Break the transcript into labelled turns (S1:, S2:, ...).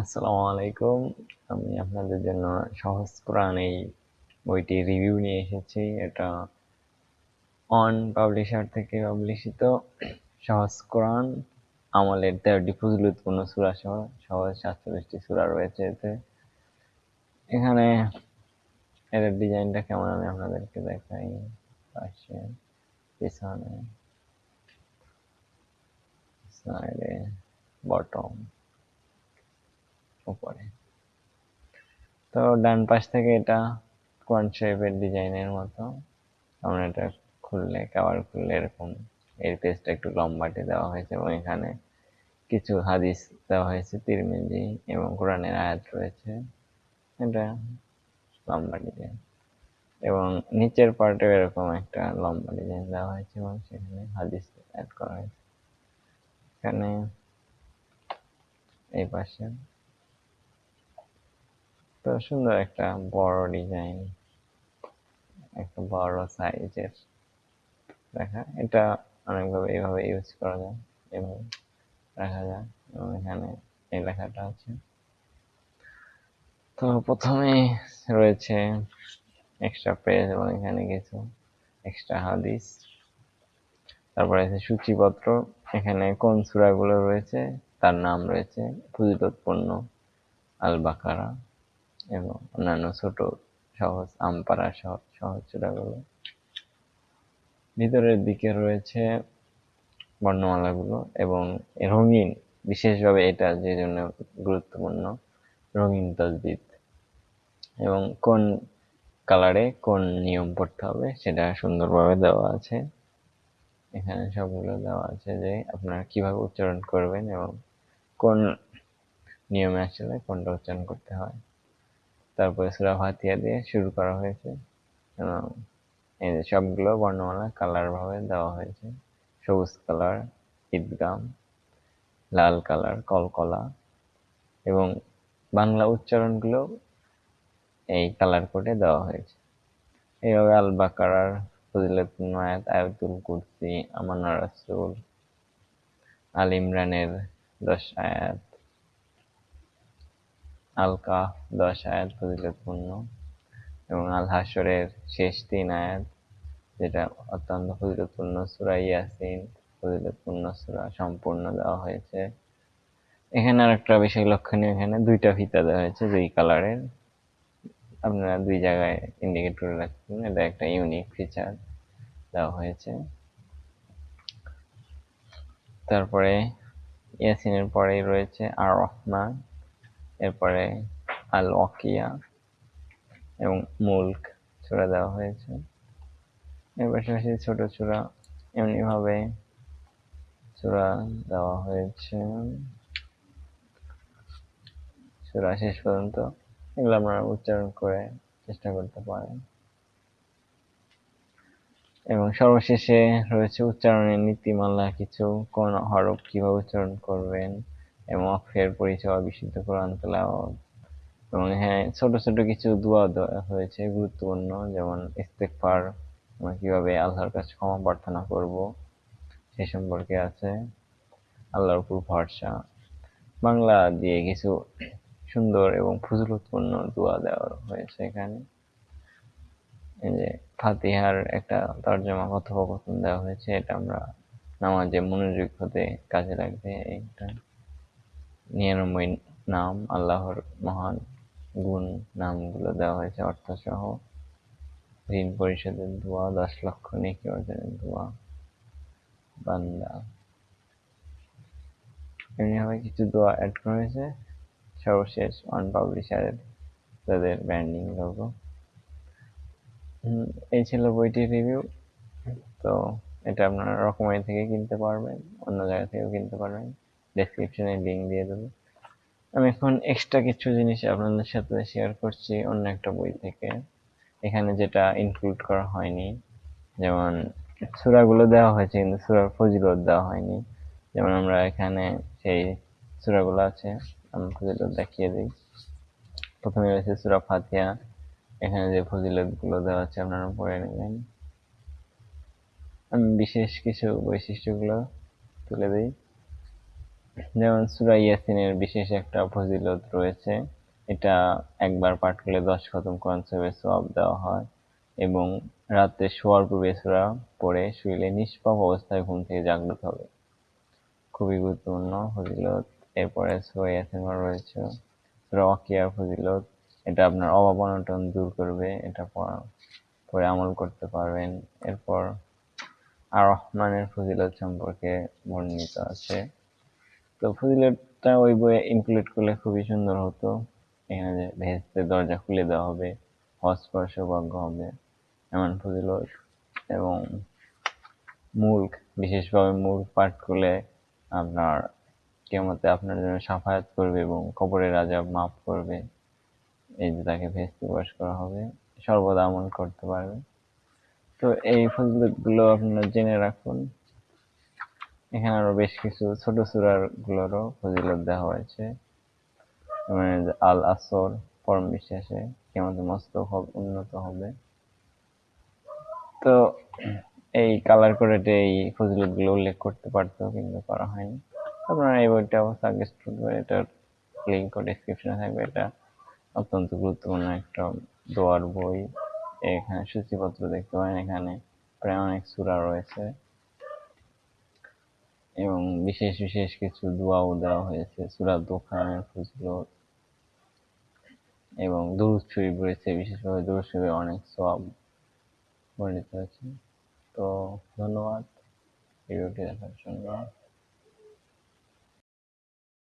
S1: আসসালামু আলাইকুম আমি আপনাদের জন্য সহজ কোরআন এই বইটি রিভিউ নিয়ে এসেছি। এটা অন পাবলিশার থেকে পাবলিশিত সহজ কোরআন আমলের তেরোটি ফজলুতপূর্ণ সুরা সহ, সহজ সাতচল্লিশটি সুরা রয়েছে এতে। এখানে এর ডিজাইনটা কেমন আমি আপনাদেরকে দেখাই। পাশে, পিছনে সাইডে বটম উপরে। তো ডান পাশ থেকে এটা কোয়ান শেপের ডিজাইনের মতো। আমরা এটা খুললে কাবার খুললে এরকম এর পেজটা একটু লম্বাটে দেওয়া হয়েছে এবং এখানে কিছু হাদিস দেওয়া হয়েছে, তিরমিজি এবং কোরআনের আয়াত রয়েছে। এটা লম্বা ডিজাইন এবং নিচের পার্টে এরকম একটা লম্বা ডিজাইন দেওয়া হয়েছে এবং সেখানে হাদিস অ্যাড করা হয়েছে। এখানে এই পাশে তো সুন্দর একটা বড় ডিজাইন একটা বড় সাইজের দেখা, এটা অনেকভাবে এইভাবে ইউজ করা যায়, এভাবে রাখা যায়। এবং এখানে এই লেখাটা আছে। তো প্রথমে রয়েছে এক্সট্রা পেজ এবং এখানে কিছু এক্সট্রা হাদিস। তারপরে আছে সূচিপত্র। এখানে কোন সুরাগুলো রয়েছে, তার নাম রয়েছে ফজিলতপূর্ণ আল বাকারা এবং অন্যান্য ছোট সহজ আমপারা সহ সহজ সুরাগুলো ভিতরের দিকে রয়েছে বর্ণমালাগুলো এবং রঙিন, বিশেষভাবে এটা যে জন্য গুরুত্বপূর্ণ, রঙিন তসবিদ এবং কোন কালারে কোন নিয়ম পড়তে হবে সেটা সুন্দরভাবে দেওয়া আছে। এখানে সবগুলো দেওয়া আছে যে আপনারা কীভাবে উচ্চারণ করবেন এবং কোন নিয়মে আসলে কোনটা উচ্চারণ করতে হয়। তারপরে সুরা ফাতিয়া দিয়ে শুরু করা হয়েছে। এবং এই যে সবগুলো বর্ণমালা কালার ভাবে দেওয়া হয়েছে। সবুজ কালার, ঈদগাম, লাল কালার, কলকলা এবং বাংলা উচ্চারণগুলো এই কালার কোডে দেওয়া হয়েছে। এইভাবে আল বাকারার ফজিলতুল আয়াত আয়াতুল কুরসি আমানা রাসূল আল ইমরানের দশ আয়াত আল কাফ দশ আয়াত ফজিলতপূর্ণ এবং আল হাসরের শেষ তিন আয়াত, যেটা অত্যন্ত ফজিলতপূর্ণ সুরা ইয়াসিন ফজিলতপূর্ণ সুরা সম্পূর্ণ দেওয়া হয়েছে। এখানে আর একটা বিষয় লক্ষণীয়, এখানে দুইটা ফিতা দেওয়া হয়েছে দুই কালারের। আপনারা দুই জায়গায় ইন্ডিকেট করে রাখবেন, এটা একটা ইউনিক ফিচার দেওয়া হয়েছে। তারপরে ইয়াসিনের পরেই রয়েছে আর রহমান। এরপরে আল ওয়াকিয়া এবং মুল্ক ছোড়া দেওয়া হয়েছে। এর পাশাপাশি ছোট ছোড়া এমনিভাবে চূড়া দেওয়া হয়েছে। চূড়া শেষ পর্যন্ত এগুলো আপনারা উচ্চারণ করে চেষ্টা করতে পারেন। এবং সর্বশেষে রয়েছে উচ্চারণের নীতিমালা, কিছু কোন হরফ কীভাবে উচ্চারণ করবেন এবং অক্ষের পরিচয়, বিশুদ্ধ কোরআন তেলাওয়াত এবং হ্যাঁ ছোট ছোট কিছু দোয়া হয়েছে গুরুত্বপূর্ণ, যেমন ইস্তেকফার আমরা কীভাবে আল্লাহর কাছে ক্ষমা প্রার্থনা করব, সে সম্পর্কে আছে, আল্লাহর উপর ভরসা। বাংলা দিয়ে কিছু সুন্দর এবং ফজলতপূর্ণ দোয়া দেওয়া হয়েছে এখানে। এই যে ফাতিহার একটা তর্জমা, কথোপকথন দেওয়া হয়েছে, এটা আমরা নামাজে মনোযোগ হতে কাজে লাগবে একটা নিরানব্বই নাম, আল্লাহর মহান গুণ নামগুলো দেওয়া হয়েছে অর্থ সহ ঋণ পরিশোধের দোয়া, দশ লক্ষ নেকি অর্জনের দোয়া, বান্দা। এমনিভাবে কিছু দোয়া অ্যাড করা হয়েছে। সর্বশেষ অন পাবলিশারের তাদের ব্র্যান্ডিং লোগো এই ছিল বইটির রিভিউ তো এটা আপনারা রকমারি থেকে কিনতে পারবেন, অন্য জায়গা থেকেও কিনতে পারবেন। ডেসক্রিপশনে লিঙ্ক দিয়ে দেবো। আমি এখন এক্সট্রা কিছু জিনিস আপনাদের সাথে শেয়ার করছি, অন্য একটা বই থেকে। এখানে যেটা ইনক্লুড করা হয়নি, যেমন সুরাগুলো দেওয়া হয়েছে, কিন্তু সুরার ফজিলত দেওয়া হয়নি। যেমন আমরা এখানে সেই সুরাগুলো আছে আমি ফজিলত দেখিয়ে দিই। প্রথমে রয়েছে সুরা ফাতিয়া এখানে যে ফজিলতগুলো দেওয়া আছে, আপনারা পড়ে নেবেন। আমি বিশেষ কিছু বৈশিষ্ট্যগুলো তুলে দিই। যেমন সুরা ইয়াসিনের বিশেষ একটা ফজিলত রয়েছে, এটা একবার পাঠ করলে দশ খতম কোরআন শরীফের সওয়াব দেওয়া হয় এবং রাতে শোয়ার পূর্বে সুরা পড়ে শুইলে নিষ্পাপ অবস্থায় ঘুম থেকে জাগ্রত হবে। খুবই গুরুত্বপূর্ণ ফজিলত। এরপরে সূরা ইয়াসিন রয়েছে। সূরা ওয়াকিয়ার ফজিলত, এটা আপনার অভাব অনটন দূর করবে, এটা পরে আমল করতে পারবেন। এরপর আর রহমানের ফজিলত সম্পর্কে বর্ণিত আছে। তো ফজিলতটা ওই বইয়ে ইনক্লুড করলে খুবই সুন্দর হতো। এখানে যে ভেস্তের দরজা খুলে দেওয়া হবে হজ করা সৌভাগ্য হবে, এমন ফজিলত এবং মুল্ক বিশেষভাবে মুল্ক পাঠ করলে আপনার কেমতে আপনার জন্য সাফায়াত করবে এবং কবরের আজাব মাফ করবে। এই যে তাকে ভেস্তে বাস করা হবে, সর্বদা আমল করতে পারবে। তো এই ফজিলতগুলো আপনারা জেনে রাখুন। এখানে আরও বেশ কিছু ছোট সূরার গুলোরও ফজিলত দেওয়া হয়েছে। মানে আল আসর পরম বিশ্বাসে কেমন মস্তক হবে, উন্নত হবে। তো এই কালার করে এই ফজিলতগুলো উল্লেখ করতে পারতো কিন্তু করা হয়নি। আপনারা এই বইটা সাজেস্ট করবেন, এটার লিঙ্ক ডিসক্রিপশনে থাকবে। এটা অত্যন্ত গুরুত্বপূর্ণ একটা দোয়ার বই। এখানে সূচিপত্র দেখতে পারেন, এখানে প্রায় অনেক সূরা রয়েছে। এবং বিশেষ বিশেষ কিছু দোয়াও দেওয়া হয়েছে। সুরা দোকানের ফজিলত। এবং দূর শরীফ রয়েছে, বিশেষভাবে দুরূদ শরীফে অনেক সব বর্ণিত হয়েছে তো ধন্যবাদ। ভিডিওটি দেখার জন্য।